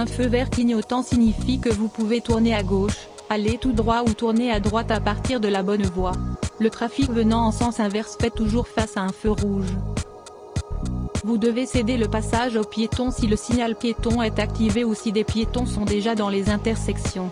Un feu vert clignotant signifie que vous pouvez tourner à gauche, aller tout droit ou tourner à droite à partir de la bonne voie. Le trafic venant en sens inverse fait toujours face à un feu rouge. Vous devez céder le passage aux piétons si le signal piéton est activé ou si des piétons sont déjà dans les intersections.